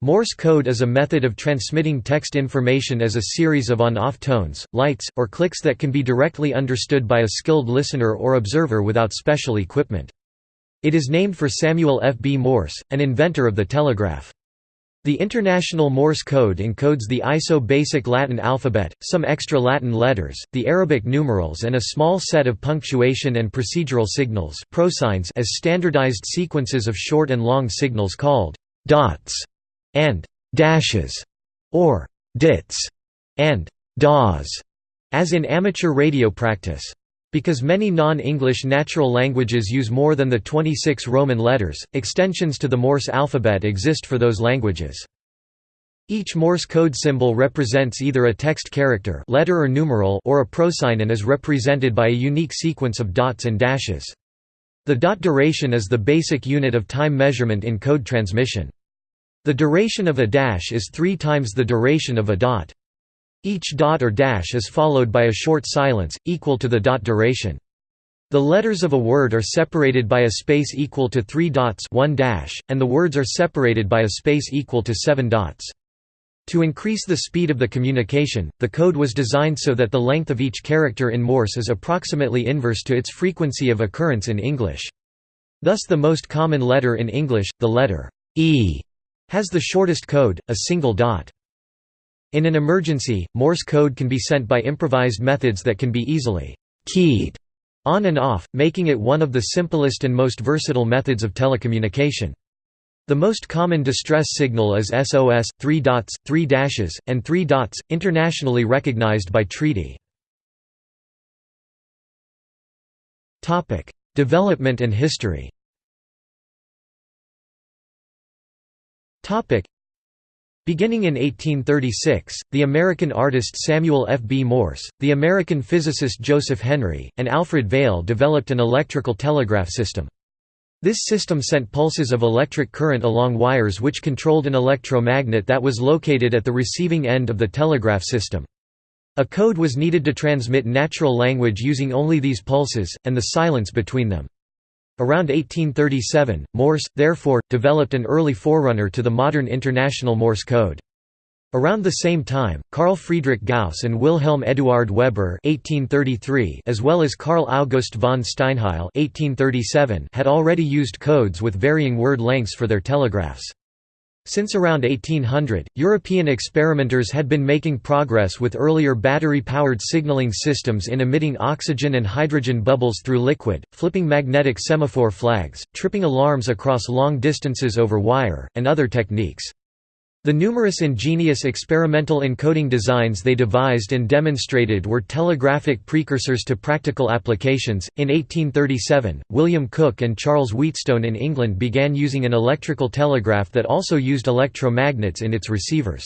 Morse code is a method of transmitting text information as a series of on-off tones, lights, or clicks that can be directly understood by a skilled listener or observer without special equipment. It is named for Samuel F. B. Morse, an inventor of the telegraph. The International Morse code encodes the ISO basic Latin alphabet, some extra Latin letters, the Arabic numerals and a small set of punctuation and procedural signals prosigns as standardized sequences of short and long signals called dots and dashes, or dits, and dahs, as in amateur radio practice. Because many non-English natural languages use more than the 26 Roman letters, extensions to the Morse alphabet exist for those languages. Each Morse code symbol represents either a text character letter or, numeral or a prosign and is represented by a unique sequence of dots and dashes. The dot duration is the basic unit of time measurement in code transmission. The duration of a dash is three times the duration of a dot. Each dot or dash is followed by a short silence, equal to the dot duration. The letters of a word are separated by a space equal to three dots one dash, and the words are separated by a space equal to seven dots. To increase the speed of the communication, the code was designed so that the length of each character in Morse is approximately inverse to its frequency of occurrence in English. Thus the most common letter in English, the letter E, has the shortest code, a single dot. In an emergency, Morse code can be sent by improvised methods that can be easily keyed on and off, making it one of the simplest and most versatile methods of telecommunication. The most common distress signal is SOS, 3 dots, 3 dashes, and 3 dots, internationally recognized by treaty. Development and history Beginning in 1836, the American artist Samuel F. B. Morse, the American physicist Joseph Henry, and Alfred Vail developed an electrical telegraph system. This system sent pulses of electric current along wires which controlled an electromagnet that was located at the receiving end of the telegraph system. A code was needed to transmit natural language using only these pulses, and the silence between them. Around 1837, Morse, therefore, developed an early forerunner to the modern International Morse code. Around the same time, Carl Friedrich Gauss and Wilhelm Eduard Weber (1833), as well as Carl August von Steinheil (1837), had already used codes with varying word lengths for their telegraphs. Since around 1800, European experimenters had been making progress with earlier battery-powered signaling systems in emitting oxygen and hydrogen bubbles through liquid, flipping magnetic semaphore flags, tripping alarms across long distances over wire, and other techniques. The numerous ingenious experimental encoding designs they devised and demonstrated were telegraphic precursors to practical applications. In 1837, William Cooke and Charles Wheatstone in England began using an electrical telegraph that also used electromagnets in its receivers.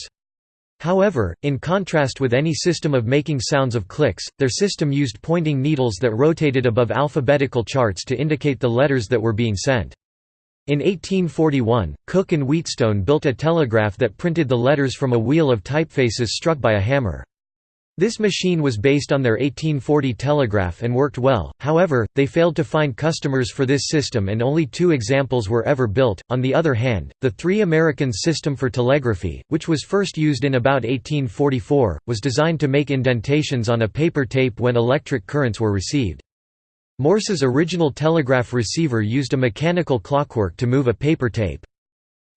However, in contrast with any system of making sounds of clicks, their system used pointing needles that rotated above alphabetical charts to indicate the letters that were being sent. In 1841, Cooke and Wheatstone built a telegraph that printed the letters from a wheel of typefaces struck by a hammer. This machine was based on their 1840 telegraph and worked well, however, they failed to find customers for this system and only two examples were ever built. On the other hand, the Three American System for Telegraphy, which was first used in about 1844, was designed to make indentations on a paper tape when electric currents were received. Morse's original telegraph receiver used a mechanical clockwork to move a paper tape.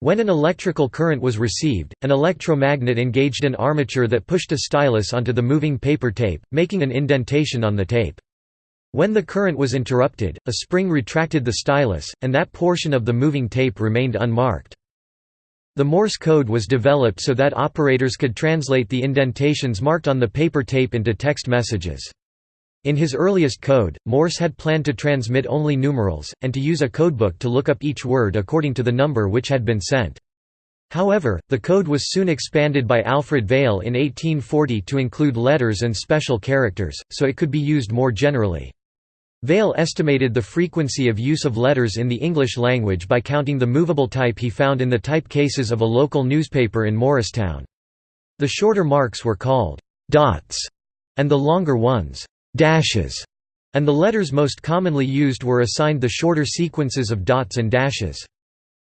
When an electrical current was received, an electromagnet engaged an armature that pushed a stylus onto the moving paper tape, making an indentation on the tape. When the current was interrupted, a spring retracted the stylus, and that portion of the moving tape remained unmarked. The Morse code was developed so that operators could translate the indentations marked on the paper tape into text messages. In his earliest code, Morse had planned to transmit only numerals, and to use a codebook to look up each word according to the number which had been sent. However, the code was soon expanded by Alfred Vail in 1840 to include letters and special characters, so it could be used more generally. Vail estimated the frequency of use of letters in the English language by counting the movable type he found in the type cases of a local newspaper in Morristown. The shorter marks were called «dots» and the longer ones dashes, and the letters most commonly used were assigned the shorter sequences of dots and dashes.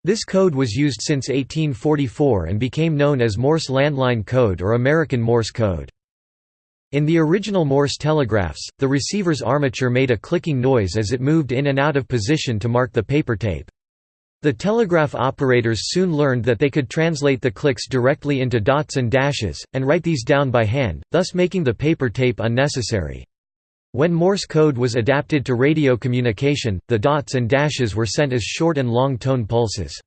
This code was used since 1844 and became known as Morse Landline Code or American Morse Code. In the original Morse telegraphs, the receiver's armature made a clicking noise as it moved in and out of position to mark the paper tape. The telegraph operators soon learned that they could translate the clicks directly into dots and dashes, and write these down by hand, thus making the paper tape unnecessary. When Morse code was adapted to radio communication, the dots and dashes were sent as short and long tone pulses.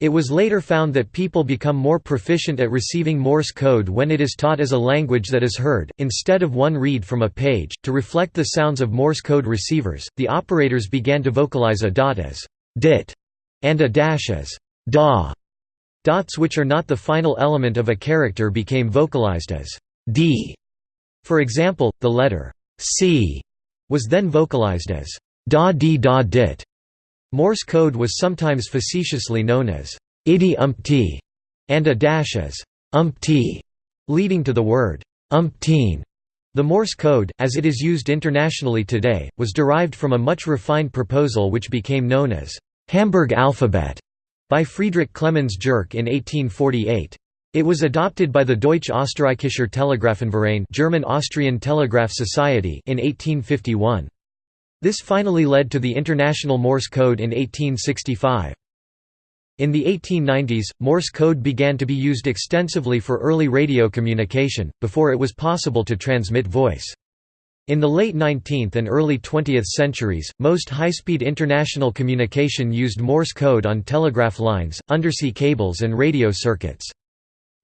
It was later found that people become more proficient at receiving Morse code when it is taught as a language that is heard, instead of one read from a page. To reflect the sounds of Morse code receivers, the operators began to vocalize a dot as dit and a dash as da. Dots which are not the final element of a character became vocalized as d. For example, the letter C was then vocalized as da dee da dit. Morse code was sometimes facetiously known as iddy umpty and a dash as umpty, leading to the word umpteen. The Morse code, as it is used internationally today, was derived from a much refined proposal which became known as Hamburg alphabet by Friedrich Clemens Gerke in 1848. It was adopted by the Deutsch-Österreichischer Telegrafenverein German-Austrian Telegraph Society in 1851. This finally led to the International Morse Code in 1865. In the 1890s, Morse code began to be used extensively for early radio communication, before it was possible to transmit voice. In the late 19th and early 20th centuries, most high-speed international communication used Morse code on telegraph lines, undersea cables and radio circuits.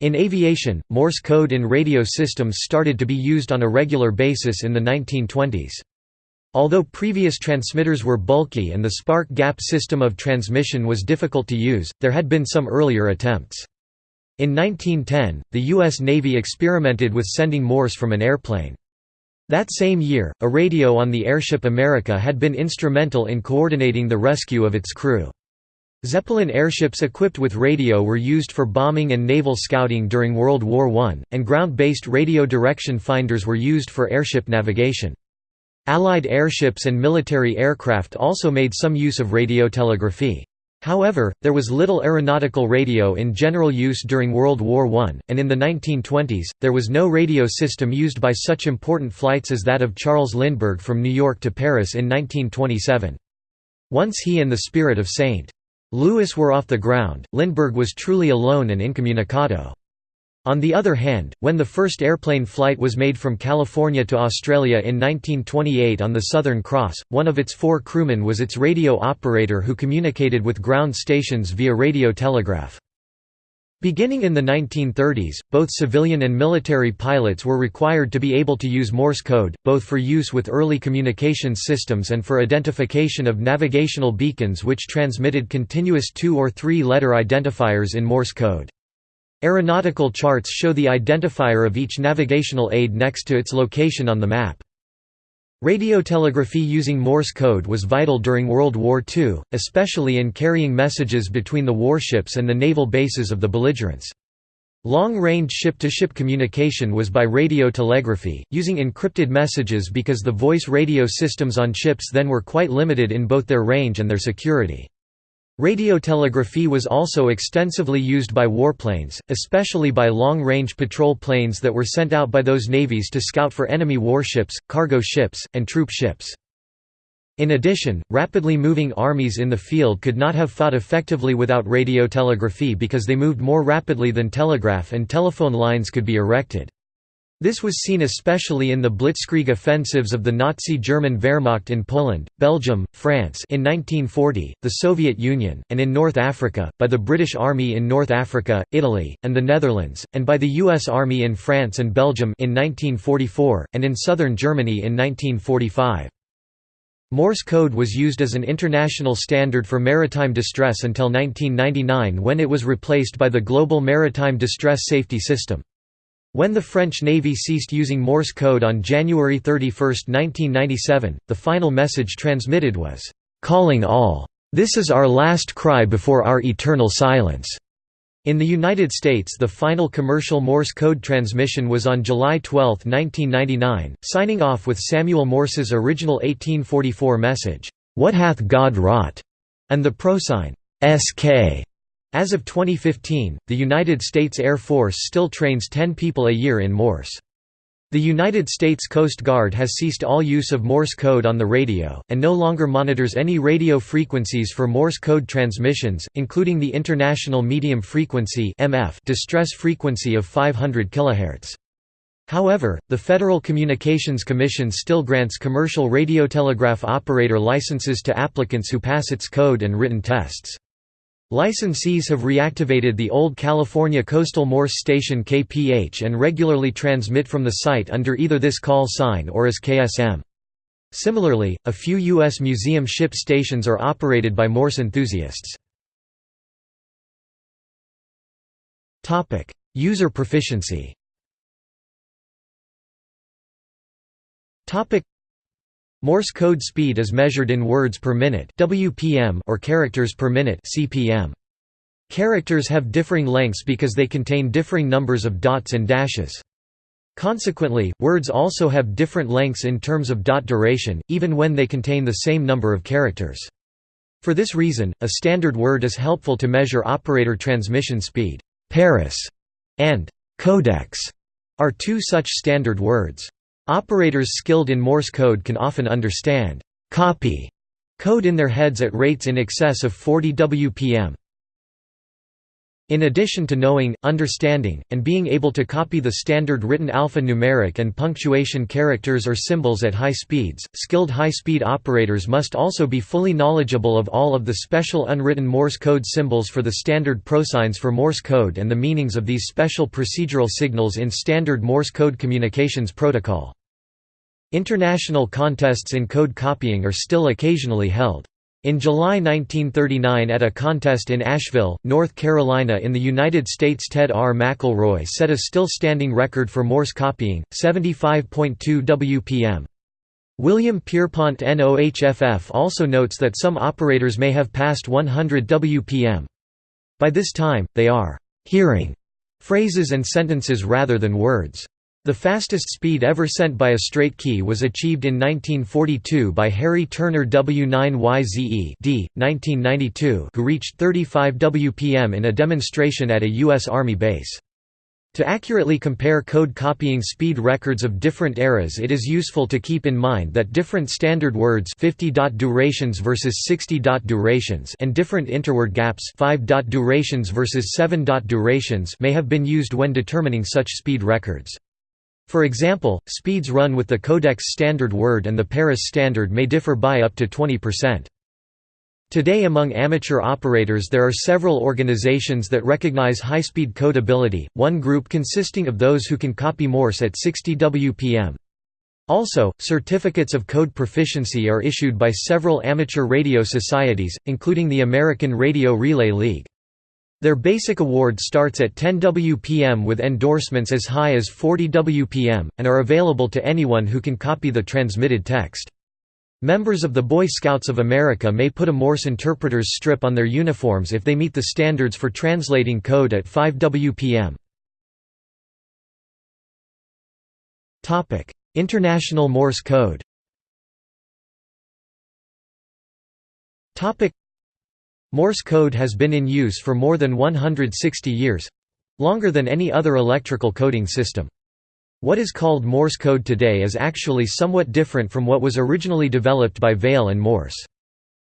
In aviation, Morse code in radio systems started to be used on a regular basis in the 1920s. Although previous transmitters were bulky and the spark gap system of transmission was difficult to use, there had been some earlier attempts. In 1910, the U.S. Navy experimented with sending Morse from an airplane. That same year, a radio on the airship America had been instrumental in coordinating the rescue of its crew. Zeppelin airships equipped with radio were used for bombing and naval scouting during World War I, and ground-based radio direction finders were used for airship navigation. Allied airships and military aircraft also made some use of radiotelegraphy. However, there was little aeronautical radio in general use during World War I, and in the 1920s, there was no radio system used by such important flights as that of Charles Lindbergh from New York to Paris in 1927. Once he and the Spirit of St. Louis were off the ground, Lindbergh was truly alone and incommunicado. On the other hand, when the first airplane flight was made from California to Australia in 1928 on the Southern Cross, one of its four crewmen was its radio operator who communicated with ground stations via radio telegraph. Beginning in the 1930s, both civilian and military pilots were required to be able to use Morse code, both for use with early communications systems and for identification of navigational beacons which transmitted continuous two- or three-letter identifiers in Morse code. Aeronautical charts show the identifier of each navigational aid next to its location on the map. Radiotelegraphy using Morse code was vital during World War II, especially in carrying messages between the warships and the naval bases of the belligerents. Long-range ship-to-ship communication was by radiotelegraphy, using encrypted messages because the voice radio systems on ships then were quite limited in both their range and their security. Radiotelegraphy was also extensively used by warplanes, especially by long-range patrol planes that were sent out by those navies to scout for enemy warships, cargo ships, and troop ships. In addition, rapidly moving armies in the field could not have fought effectively without radiotelegraphy because they moved more rapidly than telegraph and telephone lines could be erected. This was seen especially in the Blitzkrieg offensives of the Nazi German Wehrmacht in Poland, Belgium, France in 1940, the Soviet Union, and in North Africa, by the British Army in North Africa, Italy, and the Netherlands, and by the U.S. Army in France and Belgium in 1944, and in southern Germany in 1945. Morse code was used as an international standard for maritime distress until 1999 when it was replaced by the Global Maritime Distress Safety System. When the French Navy ceased using Morse code on January 31, 1997, the final message transmitted was, "'Calling all. This is our last cry before our eternal silence." In the United States the final commercial Morse code transmission was on July 12, 1999, signing off with Samuel Morse's original 1844 message, "'What hath God wrought?' and the prosign, SK. As of 2015, the United States Air Force still trains 10 people a year in Morse. The United States Coast Guard has ceased all use of Morse code on the radio, and no longer monitors any radio frequencies for Morse code transmissions, including the International Medium Frequency distress frequency of 500 kHz. However, the Federal Communications Commission still grants commercial radiotelegraph operator licenses to applicants who pass its code and written tests. Licensees have reactivated the old California Coastal Morse station KPH and regularly transmit from the site under either this call sign or as KSM. Similarly, a few U.S. museum ship stations are operated by Morse enthusiasts. User proficiency Morse code speed is measured in words per minute (WPM) or characters per minute (CPM). Characters have differing lengths because they contain differing numbers of dots and dashes. Consequently, words also have different lengths in terms of dot duration, even when they contain the same number of characters. For this reason, a standard word is helpful to measure operator transmission speed. Paris and codex are two such standard words. Operators skilled in Morse code can often understand copy code in their heads at rates in excess of 40 WPM. In addition to knowing, understanding, and being able to copy the standard written alphanumeric and punctuation characters or symbols at high speeds, skilled high-speed operators must also be fully knowledgeable of all of the special unwritten Morse code symbols for the standard prosigns for Morse code and the meanings of these special procedural signals in standard Morse code communications protocol. International contests in code copying are still occasionally held. In July 1939 at a contest in Asheville, North Carolina in the United States Ted R. McElroy set a still-standing record for Morse copying, 75.2 WPM. William Pierpont NOHFF also notes that some operators may have passed 100 WPM. By this time, they are «hearing» phrases and sentences rather than words. The fastest speed ever sent by a straight key was achieved in 1942 by Harry Turner W9YZE D, 1992, who reached 35 WPM in a demonstration at a U.S. Army base. To accurately compare code copying speed records of different eras it is useful to keep in mind that different standard words 50 dot durations versus 60 dot durations and different interword gaps 5 dot durations versus 7 dot durations may have been used when determining such speed records. For example, speeds run with the Codex standard word and the Paris standard may differ by up to 20%. Today among amateur operators there are several organizations that recognize high-speed code ability, one group consisting of those who can copy Morse at 60 WPM. Also, certificates of code proficiency are issued by several amateur radio societies, including the American Radio Relay League. Their basic award starts at 10 WPM with endorsements as high as 40 WPM, and are available to anyone who can copy the transmitted text. Members of the Boy Scouts of America may put a Morse interpreter's strip on their uniforms if they meet the standards for translating code at 5 WPM. International Morse code Morse code has been in use for more than 160 years—longer than any other electrical coding system. What is called Morse code today is actually somewhat different from what was originally developed by Vail and Morse.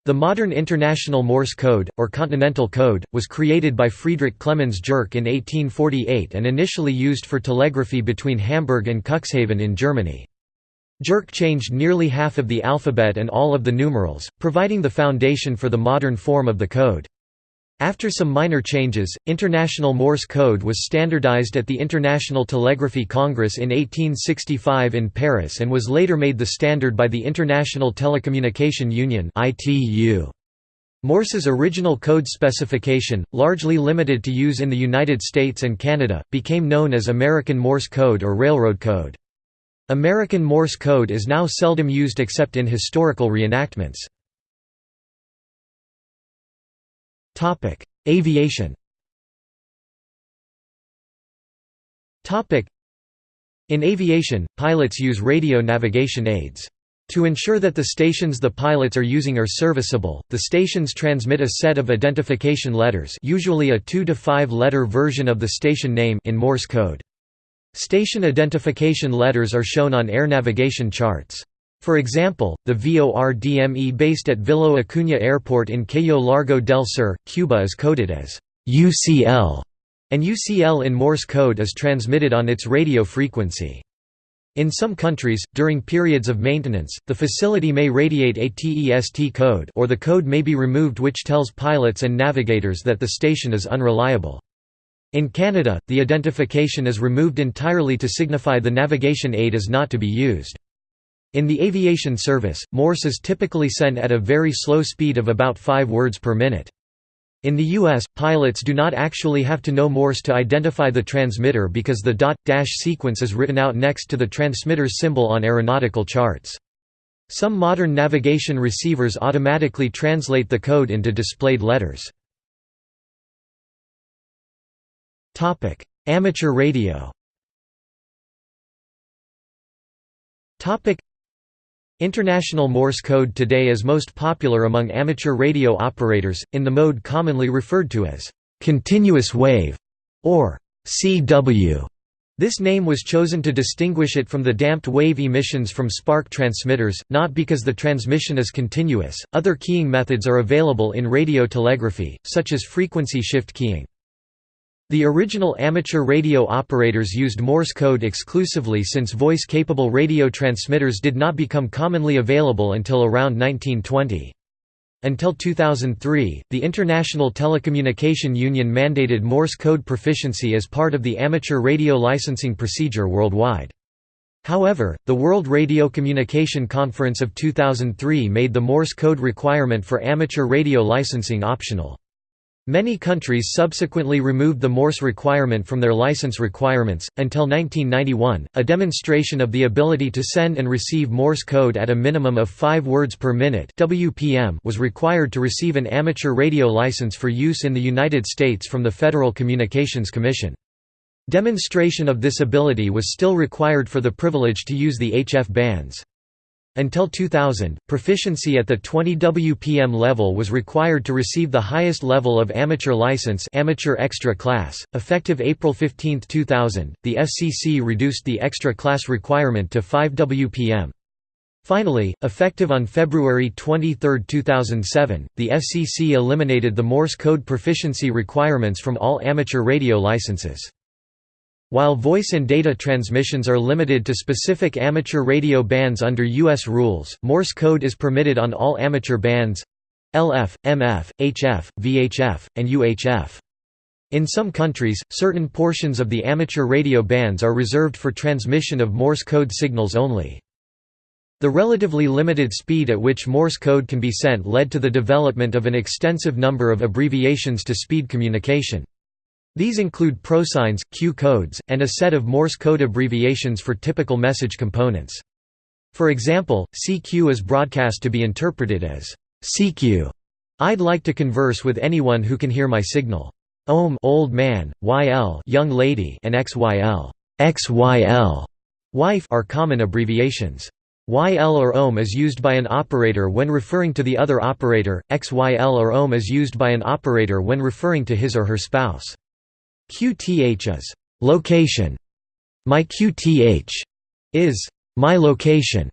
The modern International Morse Code, or Continental Code, was created by Friedrich Clemens Gerke in 1848 and initially used for telegraphy between Hamburg and Cuxhaven in Germany. Gerke changed nearly half of the alphabet and all of the numerals, providing the foundation for the modern form of the code. After some minor changes, International Morse code was standardized at the International Telegraphy Congress in 1865 in Paris and was later made the standard by the International Telecommunication Union Morse's original code specification, largely limited to use in the United States and Canada, became known as American Morse code or Railroad code. American Morse code is now seldom used except in historical reenactments. Aviation In aviation, pilots use radio navigation aids. To ensure that the stations the pilots are using are serviceable, the stations transmit a set of identification letters usually a 2 to 5 letter version of the station name in Morse code. Station identification letters are shown on air navigation charts. For example, the VORDME based at Vilo Acuña Airport in Cayo Largo del Sur, Cuba is coded as UCL, and UCL in Morse code is transmitted on its radio frequency. In some countries, during periods of maintenance, the facility may radiate a TEST code or the code may be removed which tells pilots and navigators that the station is unreliable. In Canada, the identification is removed entirely to signify the navigation aid is not to be used. In the aviation service, Morse is typically sent at a very slow speed of about 5 words per minute. In the U.S., pilots do not actually have to know Morse to identify the transmitter because the dot-dash sequence is written out next to the transmitter's symbol on aeronautical charts. Some modern navigation receivers automatically translate the code into displayed letters. Amateur radio International Morse code today is most popular among amateur radio operators, in the mode commonly referred to as continuous wave or CW. This name was chosen to distinguish it from the damped wave emissions from spark transmitters, not because the transmission is continuous. Other keying methods are available in radio telegraphy, such as frequency shift keying. The original amateur radio operators used Morse code exclusively since voice-capable radio transmitters did not become commonly available until around 1920. Until 2003, the International Telecommunication Union mandated Morse code proficiency as part of the amateur radio licensing procedure worldwide. However, the World Radio Communication Conference of 2003 made the Morse code requirement for amateur radio licensing optional. Many countries subsequently removed the Morse requirement from their license requirements. Until 1991, a demonstration of the ability to send and receive Morse code at a minimum of 5 words per minute (WPM) was required to receive an amateur radio license for use in the United States from the Federal Communications Commission. Demonstration of this ability was still required for the privilege to use the HF bands. Until 2000, proficiency at the 20 WPM level was required to receive the highest level of amateur license amateur extra class. Effective April 15, 2000, the FCC reduced the extra class requirement to 5 WPM. Finally, effective on February 23, 2007, the FCC eliminated the Morse code proficiency requirements from all amateur radio licenses. While voice and data transmissions are limited to specific amateur radio bands under U.S. rules, Morse code is permitted on all amateur bands—LF, MF, HF, VHF, and UHF. In some countries, certain portions of the amateur radio bands are reserved for transmission of Morse code signals only. The relatively limited speed at which Morse code can be sent led to the development of an extensive number of abbreviations to speed communication. These include prosigns, Q codes, and a set of Morse code abbreviations for typical message components. For example, CQ is broadcast to be interpreted as CQ. I'd like to converse with anyone who can hear my signal. OM old man, YL young lady and XYL XYL wife are common abbreviations. YL or OM is used by an operator when referring to the other operator, XYL or OM is used by an operator when referring to his or her spouse. QTH is location. My QTH is my location.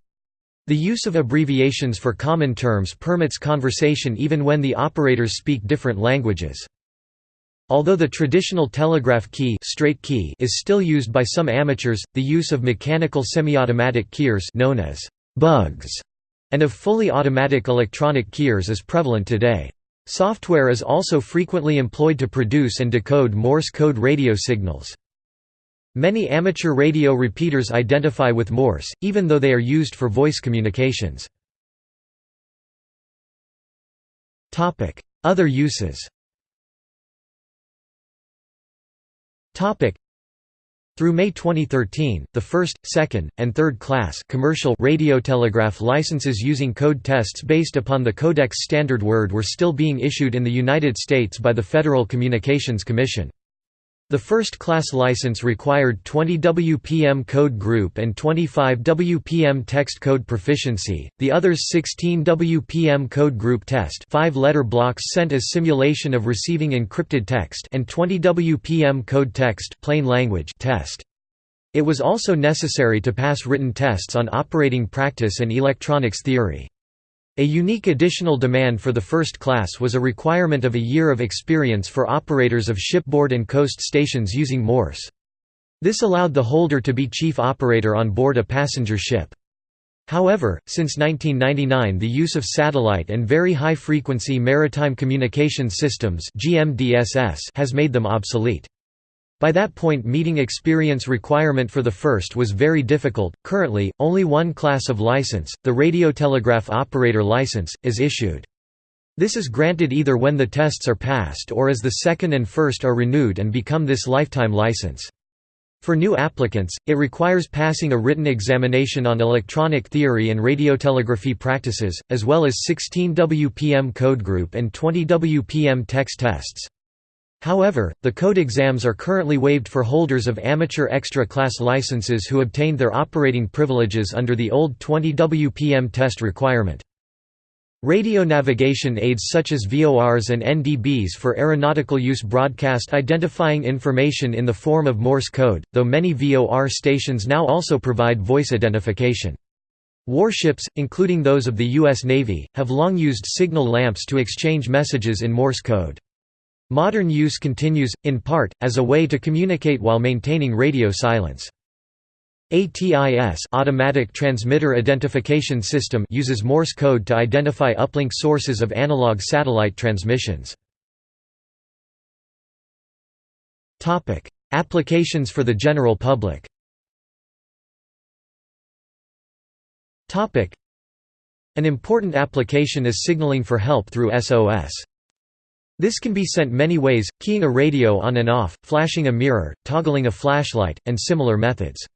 The use of abbreviations for common terms permits conversation even when the operators speak different languages. Although the traditional telegraph key, straight key is still used by some amateurs, the use of mechanical semiautomatic keyers known as bugs and of fully automatic electronic keyers is prevalent today. Software is also frequently employed to produce and decode Morse code radio signals. Many amateur radio repeaters identify with Morse, even though they are used for voice communications. Other uses through May 2013, the first, second, and third class commercial radiotelegraph licenses using code tests based upon the Codex Standard Word were still being issued in the United States by the Federal Communications Commission. The first class license required 20 WPM code group and 25 WPM text code proficiency, the others 16 WPM code group test 5 letter blocks sent as simulation of receiving encrypted text and 20 WPM code text plain language test. It was also necessary to pass written tests on operating practice and electronics theory. A unique additional demand for the first class was a requirement of a year of experience for operators of shipboard and coast stations using Morse. This allowed the holder to be chief operator on board a passenger ship. However, since 1999 the use of satellite and very high-frequency maritime communications systems has made them obsolete. By that point meeting experience requirement for the first was very difficult. Currently, only one class of license, the radiotelegraph operator license, is issued. This is granted either when the tests are passed or as the second and first are renewed and become this lifetime license. For new applicants, it requires passing a written examination on electronic theory and radiotelegraphy practices, as well as 16 WPM code group and 20 WPM text tests. However, the code exams are currently waived for holders of amateur extra-class licenses who obtained their operating privileges under the old 20 WPM test requirement. Radio navigation aids such as VORs and NDBs for aeronautical use broadcast identifying information in the form of Morse code, though many VOR stations now also provide voice identification. Warships, including those of the U.S. Navy, have long used signal lamps to exchange messages in Morse code. Modern use continues, in part, as a way to communicate while maintaining radio silence. ATIS automatic transmitter identification system uses Morse code to identify uplink sources of analog satellite transmissions. Topic: Applications for the general public. Topic: An important application is signaling for help through SOS. This can be sent many ways, keying a radio on and off, flashing a mirror, toggling a flashlight, and similar methods.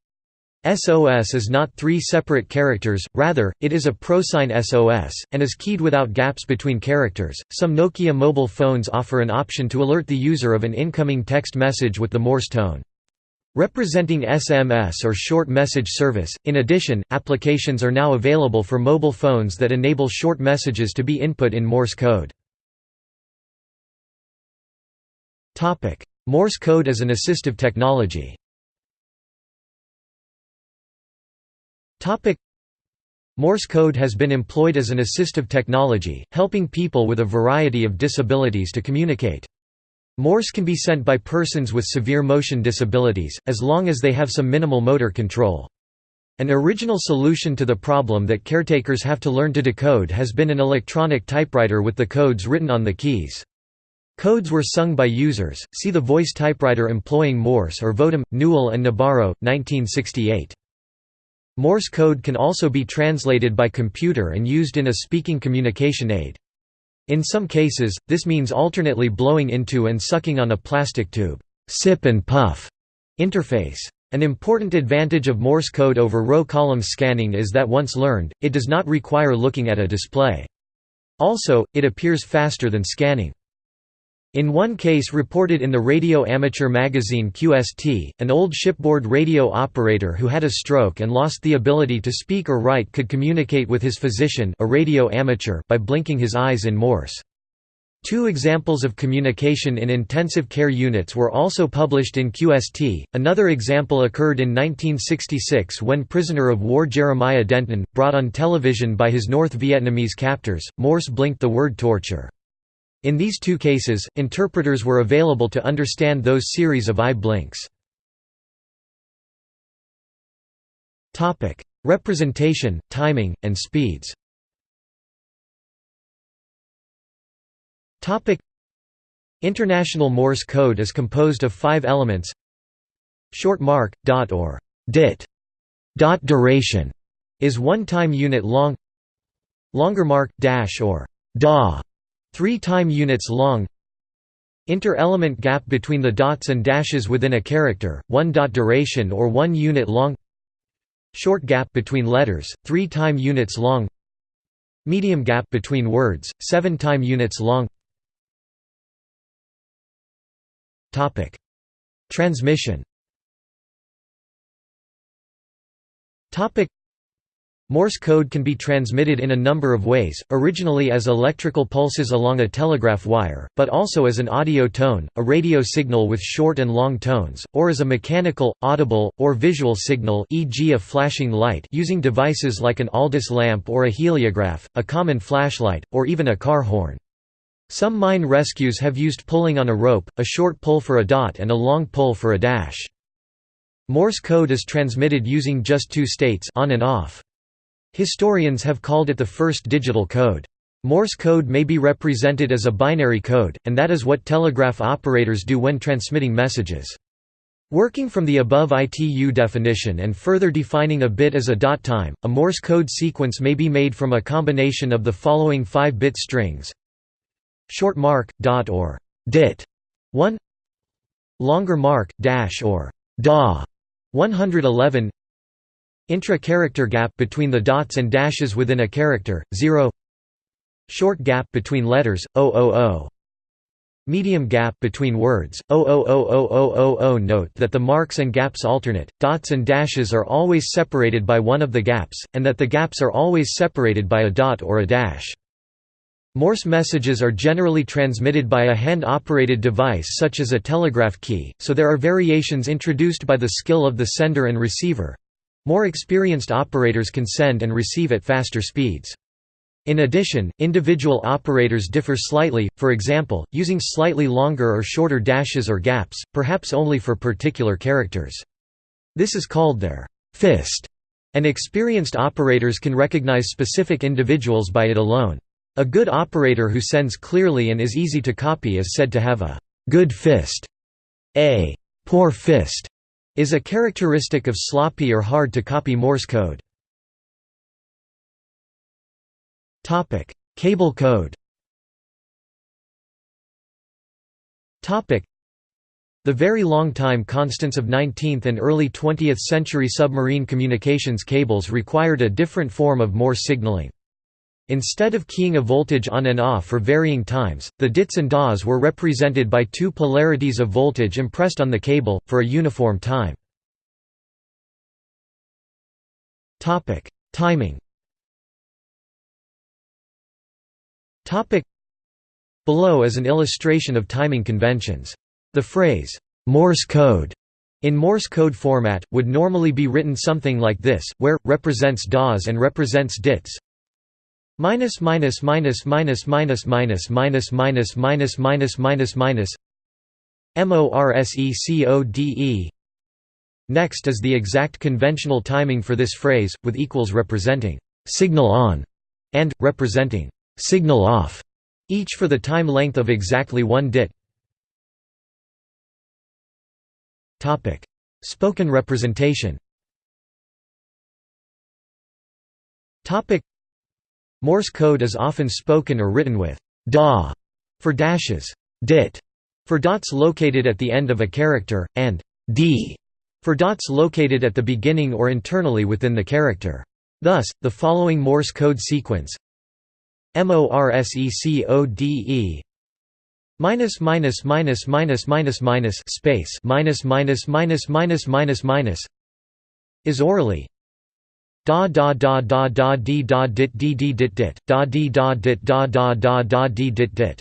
SOS is not three separate characters, rather, it is a prosign SOS, and is keyed without gaps between characters. Some Nokia mobile phones offer an option to alert the user of an incoming text message with the Morse tone. Representing SMS or short message service, in addition, applications are now available for mobile phones that enable short messages to be input in Morse code. Morse code as an assistive technology Morse code has been employed as an assistive technology, helping people with a variety of disabilities to communicate. Morse can be sent by persons with severe motion disabilities, as long as they have some minimal motor control. An original solution to the problem that caretakers have to learn to decode has been an electronic typewriter with the codes written on the keys. Codes were sung by users, see the voice typewriter employing Morse or Vodem, Newell and Nabarro, 1968. Morse code can also be translated by computer and used in a speaking communication aid. In some cases, this means alternately blowing into and sucking on a plastic tube sip and puff interface. An important advantage of Morse code over row column scanning is that once learned, it does not require looking at a display. Also, it appears faster than scanning. In one case reported in the radio amateur magazine QST, an old shipboard radio operator who had a stroke and lost the ability to speak or write could communicate with his physician a radio amateur by blinking his eyes in Morse. Two examples of communication in intensive care units were also published in QST. Another example occurred in 1966 when prisoner of war Jeremiah Denton, brought on television by his North Vietnamese captors, Morse blinked the word torture. In these two cases, interpreters were available to understand those series of eye blinks. Representation, timing, and speeds. International Morse code is composed of five elements. Short mark, dot or dit dot duration is one time unit long. Longer mark, dash or dah 3 time units long. Inter-element gap between the dots and dashes within a character, 1 dot duration or 1 unit long. Short gap between letters, 3 time units long. Medium gap between words, 7 time units long. Transmission Morse code can be transmitted in a number of ways, originally as electrical pulses along a telegraph wire, but also as an audio tone, a radio signal with short and long tones, or as a mechanical, audible, or visual signal e.g. a flashing light using devices like an Aldis lamp or a heliograph, a common flashlight, or even a car horn. Some mine rescues have used pulling on a rope, a short pull for a dot and a long pull for a dash. Morse code is transmitted using just two states on and off. Historians have called it the first digital code. Morse code may be represented as a binary code, and that is what telegraph operators do when transmitting messages. Working from the above ITU definition and further defining a bit as a dot time, a Morse code sequence may be made from a combination of the following 5-bit strings short mark, dot or dit 1 longer mark, dash or DA 111 Intra-character gap between the dots and dashes within a character, 0 Short gap between letters, 000 Medium gap between words, 0000000 Note that the marks and gaps alternate, dots and dashes are always separated by one of the gaps, and that the gaps are always separated by a dot or a dash. Morse messages are generally transmitted by a hand-operated device such as a telegraph key, so there are variations introduced by the skill of the sender and receiver, more experienced operators can send and receive at faster speeds. In addition, individual operators differ slightly, for example, using slightly longer or shorter dashes or gaps, perhaps only for particular characters. This is called their fist, and experienced operators can recognize specific individuals by it alone. A good operator who sends clearly and is easy to copy is said to have a good fist. A poor fist is a characteristic of sloppy or hard-to-copy Morse code. Cable code the very long time constants of 19th and early 20th century submarine communications cables required a different form of Morse signaling. Instead of keying a voltage on and off for varying times, the dits and DAs were represented by two polarities of voltage impressed on the cable, for a uniform time. Timing Below is an illustration of timing conventions. The phrase, Morse code in Morse code format, would normally be written something like this, where, represents DAs and represents dits minus minus minus minus minus minus minus minus minus minus minus minus MORSECODE Next is the exact conventional timing for this phrase, with equals representing signal on and representing signal off, each for the time length of exactly one dit. Topic: Spoken representation. Topic: Morse code is often spoken or written with da for dashes, dit for dots located at the end of a character, and d for dots located at the beginning or internally within the character. Thus, the following Morse code sequence MORSECODE minus minus minus minus minus minus space minus minus minus minus minus minus is orally da da da da da d da dit d d dit dit, da d da dit da da da da d dit dit.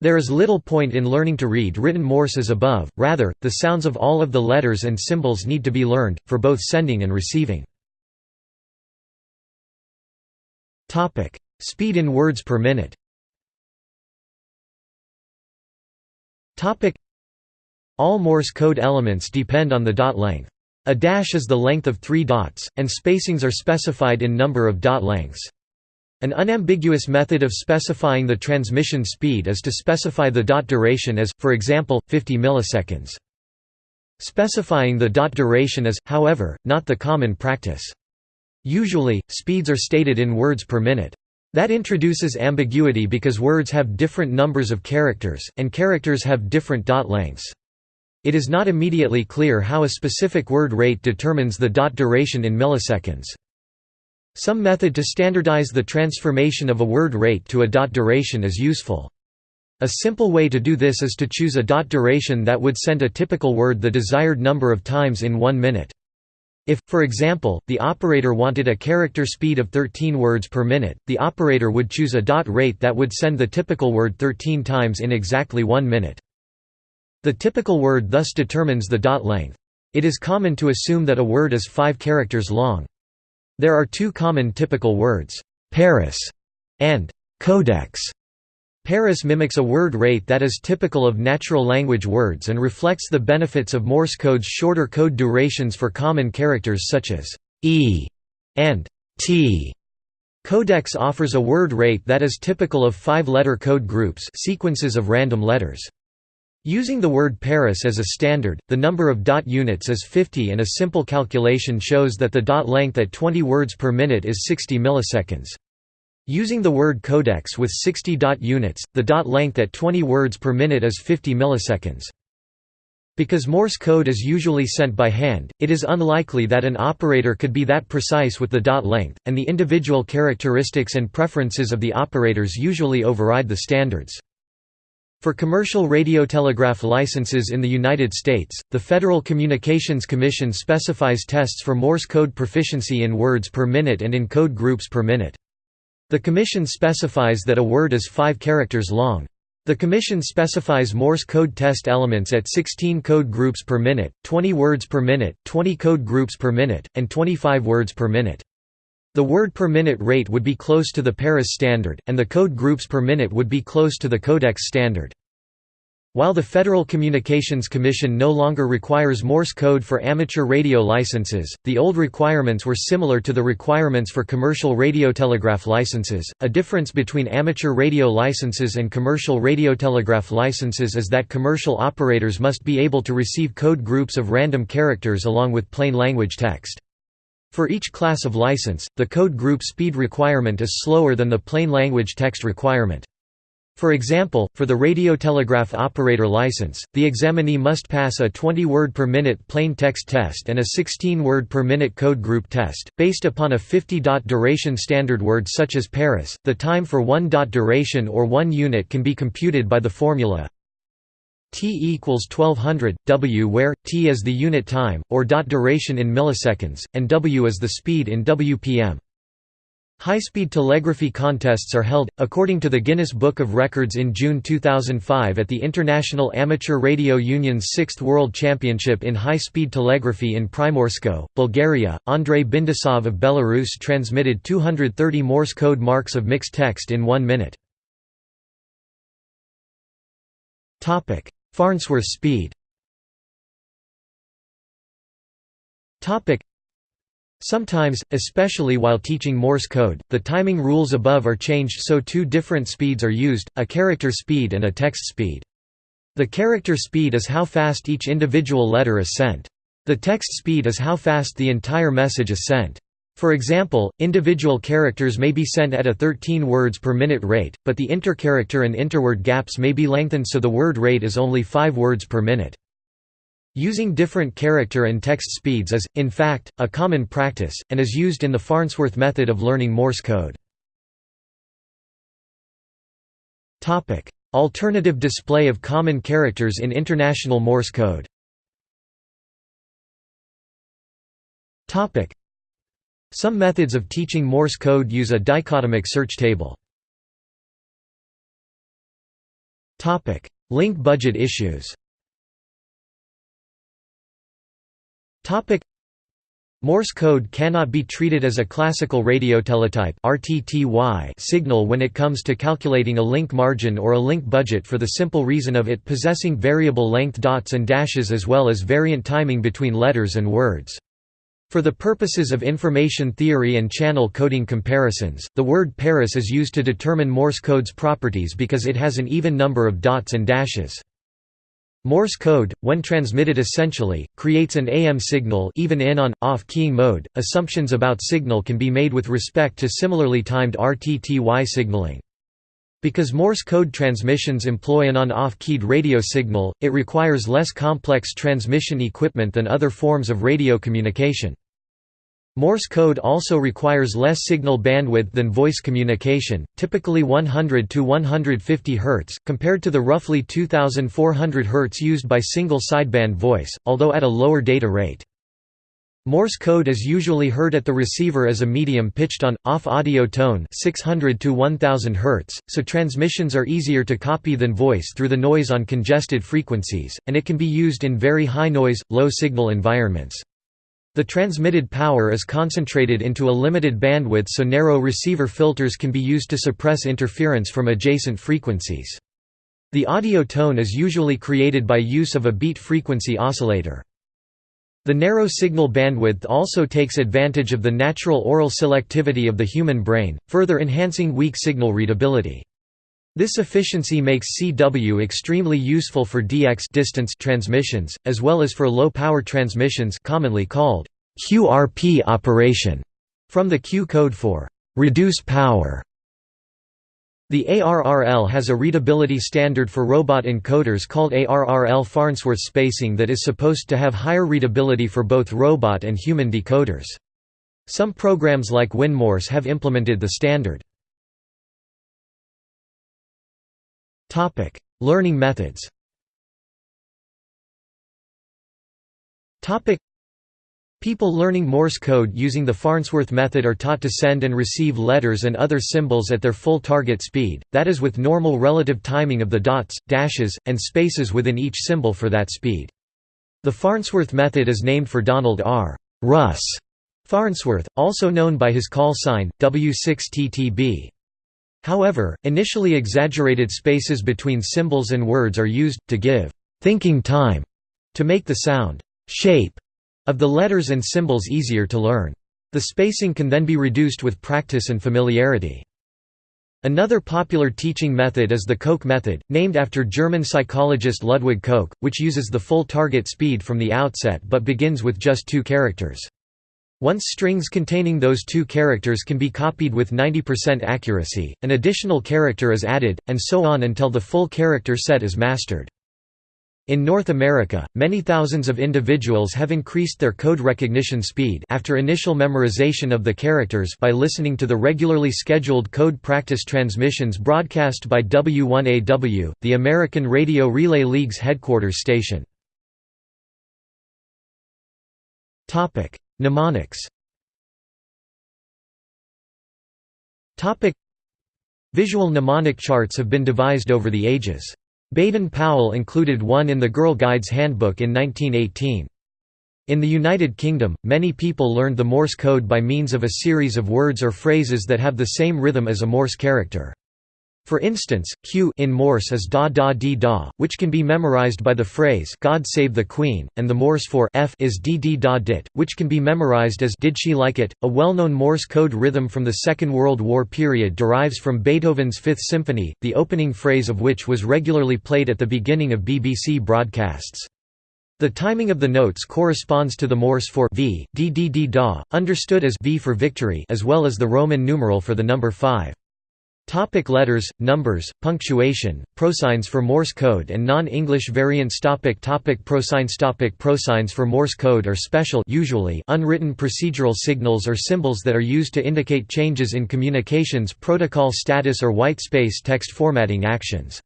There is little point in learning to read written Morse as above, rather, the sounds of all of the letters and symbols need to be learned, for both sending and receiving. Speed in words per minute All Morse code elements depend on the dot length. A dash is the length of three dots, and spacings are specified in number of dot lengths. An unambiguous method of specifying the transmission speed is to specify the dot duration as, for example, 50 milliseconds. Specifying the dot duration is, however, not the common practice. Usually, speeds are stated in words per minute. That introduces ambiguity because words have different numbers of characters, and characters have different dot lengths. It is not immediately clear how a specific word rate determines the dot duration in milliseconds. Some method to standardize the transformation of a word rate to a dot duration is useful. A simple way to do this is to choose a dot duration that would send a typical word the desired number of times in one minute. If, for example, the operator wanted a character speed of 13 words per minute, the operator would choose a dot rate that would send the typical word 13 times in exactly one minute. The typical word thus determines the dot length. It is common to assume that a word is five characters long. There are two common typical words, Paris and codex. Paris mimics a word rate that is typical of natural language words and reflects the benefits of Morse code's shorter code durations for common characters such as e and t. Codex offers a word rate that is typical of five-letter code groups sequences of random letters. Using the word Paris as a standard, the number of dot units is 50 and a simple calculation shows that the dot length at 20 words per minute is 60 milliseconds. Using the word codex with 60 dot units, the dot length at 20 words per minute is 50 milliseconds. Because Morse code is usually sent by hand, it is unlikely that an operator could be that precise with the dot length, and the individual characteristics and preferences of the operators usually override the standards. For commercial radiotelegraph licenses in the United States, the Federal Communications Commission specifies tests for Morse code proficiency in words per minute and in code groups per minute. The Commission specifies that a word is 5 characters long. The Commission specifies Morse code test elements at 16 code groups per minute, 20 words per minute, 20 code groups per minute, and 25 words per minute. The word per minute rate would be close to the Paris standard, and the code groups per minute would be close to the Codex standard. While the Federal Communications Commission no longer requires Morse code for amateur radio licenses, the old requirements were similar to the requirements for commercial radiotelegraph licenses. A difference between amateur radio licenses and commercial radiotelegraph licenses is that commercial operators must be able to receive code groups of random characters along with plain language text. For each class of license, the code group speed requirement is slower than the plain language text requirement. For example, for the radiotelegraph operator license, the examinee must pass a 20-word per minute plain text test and a 16-word per minute code group test, based upon a 50-dot duration standard word such as Paris. The time for one dot duration or one unit can be computed by the formula T equals 1200, W where, T is the unit time, or dot duration in milliseconds, and W is the speed in WPM. High-speed telegraphy contests are held, according to the Guinness Book of Records in June 2005 at the International Amateur Radio Union's 6th World Championship in High-Speed Telegraphy in Primorsko, Bulgaria. Andrei Bindasov of Belarus transmitted 230 Morse code marks of mixed text in one minute. Farnsworth speed Sometimes, especially while teaching Morse code, the timing rules above are changed so two different speeds are used, a character speed and a text speed. The character speed is how fast each individual letter is sent. The text speed is how fast the entire message is sent. For example, individual characters may be sent at a 13 words per minute rate, but the intercharacter and interword gaps may be lengthened so the word rate is only 5 words per minute. Using different character and text speeds is, in fact, a common practice, and is used in the Farnsworth method of learning Morse code. Alternative display of common characters in International Morse code Some methods of teaching Morse code use a dichotomic search table. Link budget issues Topic Morse code cannot be treated as a classical radio teletype RTTY signal when it comes to calculating a link margin or a link budget for the simple reason of it possessing variable length dots and dashes as well as variant timing between letters and words. For the purposes of information theory and channel coding comparisons, the word Paris is used to determine Morse code's properties because it has an even number of dots and dashes. Morse code, when transmitted essentially, creates an AM signal even in on, off keying mode. Assumptions about signal can be made with respect to similarly timed RTTY signaling. Because Morse code transmissions employ an on-off keyed radio signal, it requires less complex transmission equipment than other forms of radio communication. Morse code also requires less signal bandwidth than voice communication, typically 100 to 150 Hz, compared to the roughly 2400 Hz used by single sideband voice, although at a lower data rate. Morse code is usually heard at the receiver as a medium pitched on off audio tone 600 to 1000 Hz, so transmissions are easier to copy than voice through the noise on congested frequencies, and it can be used in very high noise, low signal environments. The transmitted power is concentrated into a limited bandwidth so narrow receiver filters can be used to suppress interference from adjacent frequencies. The audio tone is usually created by use of a beat frequency oscillator. The narrow signal bandwidth also takes advantage of the natural aural selectivity of the human brain, further enhancing weak signal readability. This efficiency makes CW extremely useful for DX distance transmissions, as well as for low-power transmissions commonly called QRP operation, from the Q code for reduce power. The ARRL has a readability standard for robot encoders called ARRL Farnsworth spacing that is supposed to have higher readability for both robot and human decoders. Some programs like WinMorse have implemented the standard. Topic: Learning methods. Topic: People learning Morse code using the Farnsworth method are taught to send and receive letters and other symbols at their full target speed, that is with normal relative timing of the dots, dashes, and spaces within each symbol for that speed. The Farnsworth method is named for Donald R. Russ Farnsworth, also known by his call sign, W6TTB. However, initially exaggerated spaces between symbols and words are used, to give «thinking time» to make the sound «shape» of the letters and symbols easier to learn. The spacing can then be reduced with practice and familiarity. Another popular teaching method is the Koch method, named after German psychologist Ludwig Koch, which uses the full target speed from the outset but begins with just two characters. Once strings containing those two characters can be copied with 90% accuracy, an additional character is added, and so on until the full character set is mastered. In North America, many thousands of individuals have increased their code recognition speed after initial memorization of the characters by listening to the regularly scheduled code practice transmissions broadcast by W1AW, the American Radio Relay League's headquarters station. Mnemonics Visual mnemonic charts have been devised over the ages. Baden-Powell included one in the Girl Guides Handbook in 1918. In the United Kingdom, many people learned the Morse code by means of a series of words or phrases that have the same rhythm as a Morse character. For instance, Q in Morse is da da dee da, which can be memorized by the phrase God save the Queen, and the Morse for F is dee dee da dit, which can be memorized as Did she like it? A well-known Morse code rhythm from the Second World War period derives from Beethoven's Fifth Symphony, the opening phrase of which was regularly played at the beginning of BBC broadcasts. The timing of the notes corresponds to the Morse for V, d d d da, understood as V for victory as well as the Roman numeral for the number 5. Topic letters, numbers, punctuation, prosigns for Morse code and non-English variants topic topic Prosigns topic Prosigns for Morse code are special usually unwritten procedural signals or symbols that are used to indicate changes in communications protocol status or white space text formatting actions.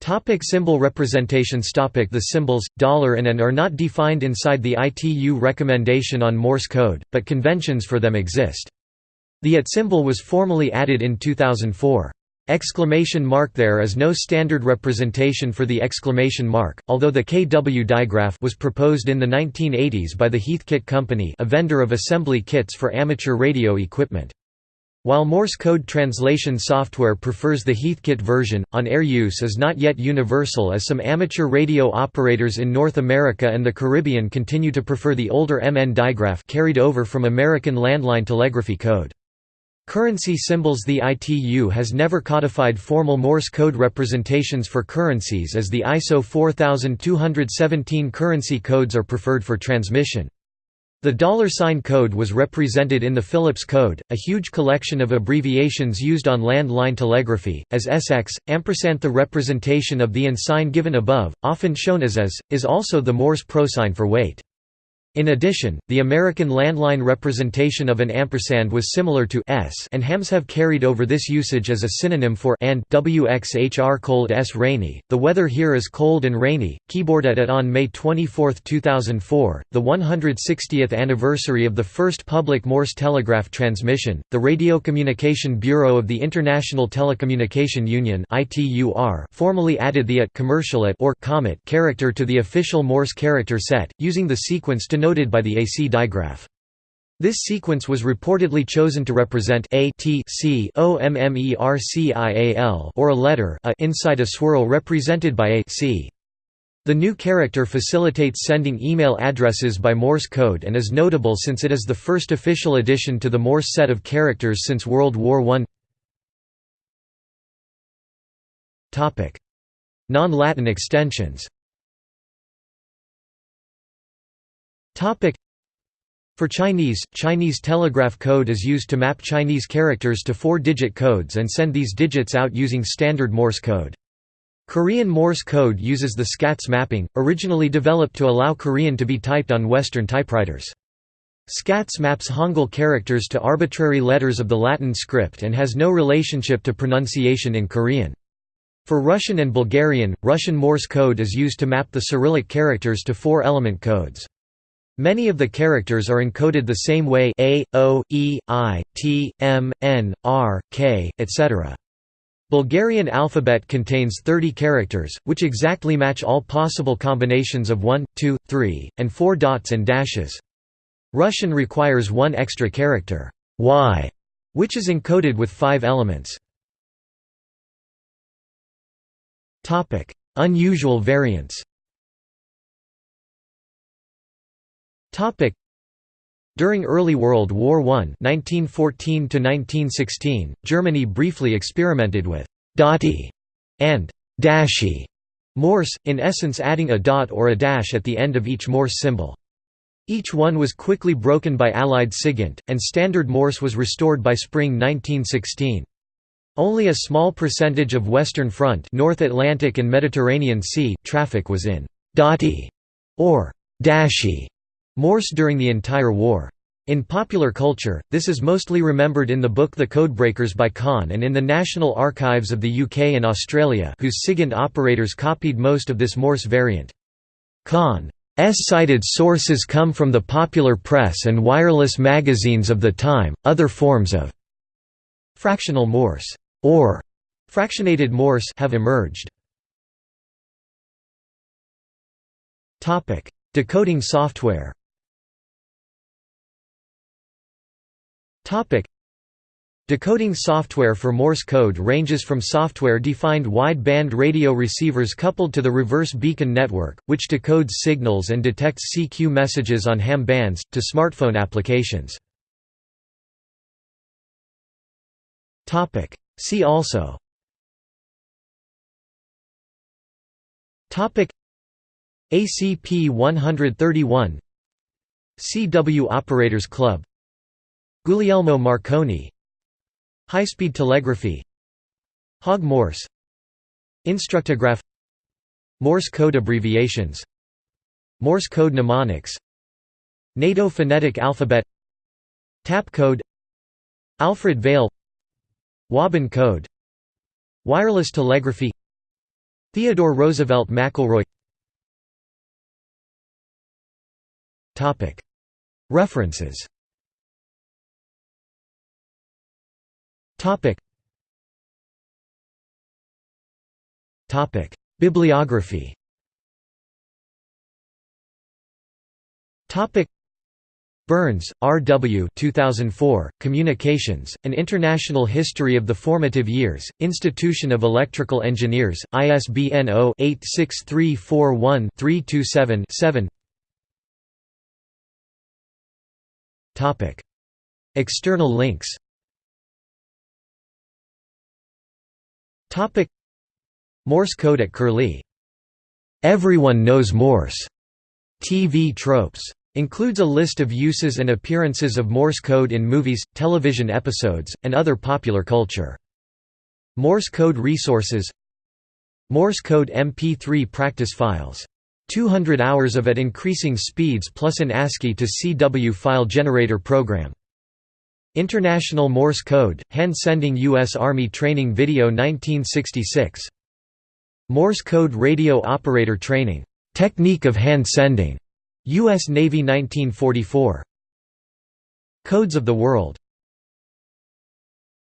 Topic symbol representations topic The symbols, dollar and and are not defined inside the ITU recommendation on Morse code, but conventions for them exist. The at symbol was formally added in 2004. Exclamation mark There is no standard representation for the exclamation mark, although the KW digraph was proposed in the 1980s by the Heathkit Company a vendor of assembly kits for amateur radio equipment. While Morse code translation software prefers the Heathkit version, on-air use is not yet universal as some amateur radio operators in North America and the Caribbean continue to prefer the older MN digraph carried over from American landline telegraphy code. Currency symbols The ITU has never codified formal Morse code representations for currencies as the ISO 4217 currency codes are preferred for transmission. The dollar sign code was represented in the Phillips code, a huge collection of abbreviations used on land-line telegraphy, as SX. Ampersand the representation of the and sign given above, often shown as as, is also the Morse prosign for wait. In addition, the American landline representation of an ampersand was similar to s and hams have carried over this usage as a synonym for and wxhr cold s rainy. The weather here is cold and rainy. Keyboard at at on May 24, 2004, the 160th anniversary of the first public Morse telegraph transmission. The Radio Communication Bureau of the International Telecommunication Union (ITUR) formally added the at commercial at or commat character to the official Morse character set, using the sequence to denoted by the AC digraph. This sequence was reportedly chosen to represent a t c o m m e r c i a l or a letter a inside a swirl represented by a c. The new character facilitates sending email addresses by Morse code and is notable since it is the first official addition to the Morse set of characters since World War I. Non-Latin extensions For Chinese, Chinese telegraph code is used to map Chinese characters to four-digit codes and send these digits out using standard Morse code. Korean Morse code uses the SKATS mapping, originally developed to allow Korean to be typed on Western typewriters. SKATS maps Hangul characters to arbitrary letters of the Latin script and has no relationship to pronunciation in Korean. For Russian and Bulgarian, Russian Morse code is used to map the Cyrillic characters to four-element codes. Many of the characters are encoded the same way A, O, E, I, T, M, N, R, K, etc. Bulgarian alphabet contains 30 characters, which exactly match all possible combinations of 1, 2, 3, and 4 dots and dashes. Russian requires one extra character, Y, which is encoded with five elements. Unusual variants During early World War I (1914–1916), Germany briefly experimented with «dotty» and «dashy» Morse, in essence adding a dot or a dash at the end of each Morse symbol. Each one was quickly broken by Allied SIGINT, and Standard Morse was restored by spring 1916. Only a small percentage of Western Front North Atlantic and Mediterranean Sea traffic was in «dotty» or «dashy» Morse during the entire war. In popular culture, this is mostly remembered in the book The Codebreakers by Kahn and in the National Archives of the UK and Australia whose SIGINT operators copied most of this Morse variant. Kahn's cited sources come from the popular press and wireless magazines of the time. Other forms of fractional Morse or fractionated Morse have emerged. Decoding software Topic. Decoding software for Morse code ranges from software-defined wide-band radio receivers coupled to the reverse beacon network, which decodes signals and detects CQ messages on ham bands, to smartphone applications. See also. ACP 131 CW Operators Club Guglielmo Marconi High-speed telegraphy Hog Morse Instructograph Morse code abbreviations Morse code mnemonics NATO phonetic alphabet Tap code Alfred Vail Wabun code Wireless telegraphy Theodore Roosevelt McElroy. References Topic. Topic. Bibliography Topic. Burns, R. W. 2004, Communications, An International History of the Formative Years, Institution of Electrical Engineers, ISBN 0-86341-327-7 External links Topic Morse code at Curlie. Everyone knows Morse. TV tropes. Includes a list of uses and appearances of Morse code in movies, television episodes, and other popular culture. Morse code resources Morse code MP3 practice files 200 hours of at increasing speeds plus an ASCII to CW file generator program. International Morse Code, Hand Sending U.S. Army Training Video 1966. Morse Code Radio Operator Training. Technique of Hand Sending. U.S. Navy 1944. Codes of the World.